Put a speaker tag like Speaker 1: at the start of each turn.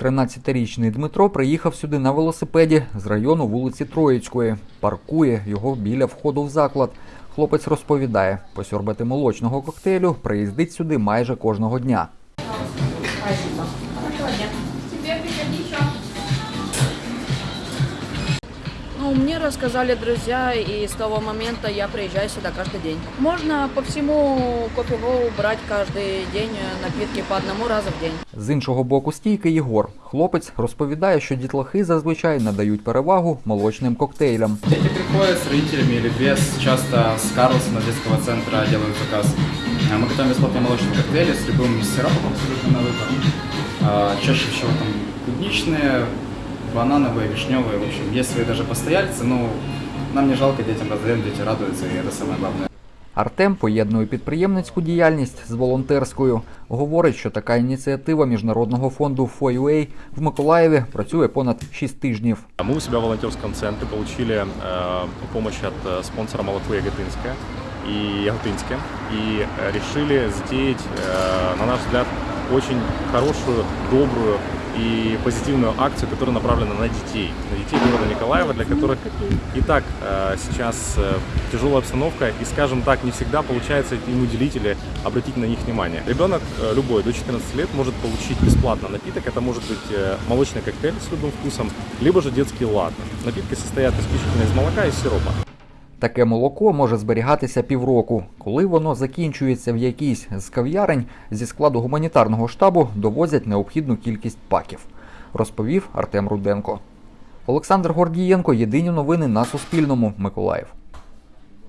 Speaker 1: 13-річний Дмитро приїхав сюди на велосипеді з району вулиці Троїцької. Паркує його біля входу в заклад. Хлопець розповідає, посьорбати молочного коктейлю приїздить сюди майже кожного дня.
Speaker 2: Ну, мне рассказали друзья, и с того момента я приезжаю сюда каждый день. Можно по всему кофе брать каждый день э, напитки по одному разу в день.
Speaker 1: З іншого боку стійки Єгор. Хлопець розповідає, що дітлахи зазвичай надають перевагу молочним коктейлям.
Speaker 3: Дети приходят с родителями или без, часто с Карлсона детского центра делают заказ. А Мы готовим бесплатные молочные коктейли с любым сиропом абсолютно на выбор. А, Чаще всего там клубничные, банановые, вишневые. В общем, есть свои даже постояльцы, но нам не жалко, детям раздаем, дети радуются, и это самое главное.
Speaker 1: Артем поєднує підприємницьку діяльність з волонтерською. Говорить, що така ініціатива міжнародного фонду FOUA в Миколаєві працює понад 6 тижнів.
Speaker 4: Мы у себя в волонтерском центре получили э, помощь от э, спонсора молоко Яготинское и Яготинске и э, решили затеять, э, на наш взгляд, очень хорошую, добрую и позитивную акцию, которая направлена на детей, на детей города Николаева, для которых и так э, сейчас э, тяжелая обстановка, и, скажем так, не всегда получается им уделить или обратить на них внимание. Ребенок э, любой до 14 лет может получить бесплатно напиток, это может быть молочный коктейль с любым вкусом, либо же детский латте. Напитки состоят исключительно из молока и сиропа.
Speaker 1: Таке молоко може зберігатися півроку. Коли воно закінчується в якійсь з кав'ярень, зі складу гуманітарного штабу довозять необхідну кількість паків, розповів Артем Руденко. Олександр Гордієнко. Єдині новини на Суспільному. Миколаїв.